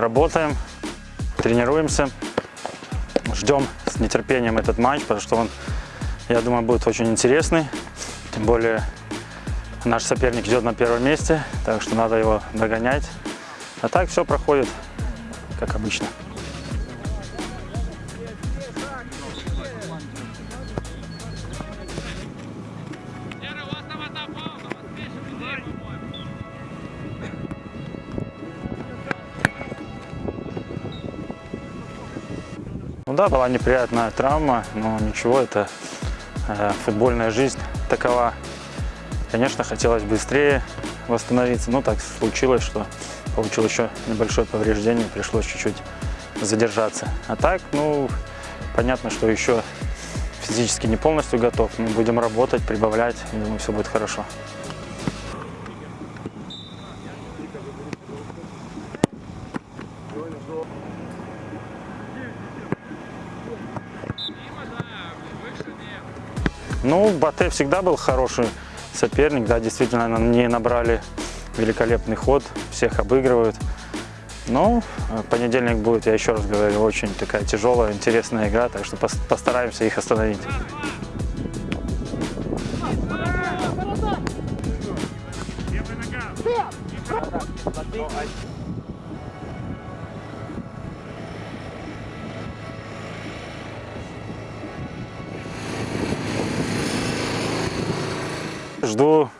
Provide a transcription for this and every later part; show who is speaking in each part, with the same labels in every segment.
Speaker 1: работаем, тренируемся, ждем с нетерпением этот матч, потому что он, я думаю, будет очень интересный. Тем более наш соперник идет на первом месте, так что надо его догонять. А так все проходит, как обычно. Да, была неприятная травма, но ничего, это э, футбольная жизнь такова. Конечно, хотелось быстрее восстановиться, но так случилось, что получил еще небольшое повреждение, пришлось чуть-чуть задержаться. А так, ну, понятно, что еще физически не полностью готов, мы будем работать, прибавлять, думаю, все будет хорошо. Ну, Батэ всегда был хороший соперник, да, действительно, они набрали великолепный ход, всех обыгрывают. Но э, понедельник будет, я еще раз говорю, очень такая тяжелая, интересная игра, так что пос- постараемся их остановить. Жду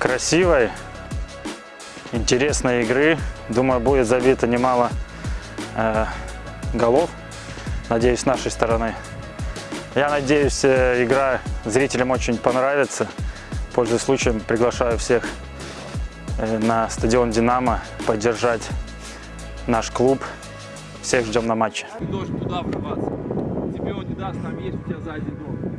Speaker 1: красивой, интересной игры. Думаю, будет забито немало э, голов. Надеюсь, с нашей стороны. Я надеюсь, э, игра зрителям очень понравится. Пользуясь случаем, приглашаю всех э, на стадион «Динамо» поддержать наш клуб. Всех ждем на матче.
Speaker 2: Должен туда врываться. Тебе он не даст, там есть у тебя сзади игрок.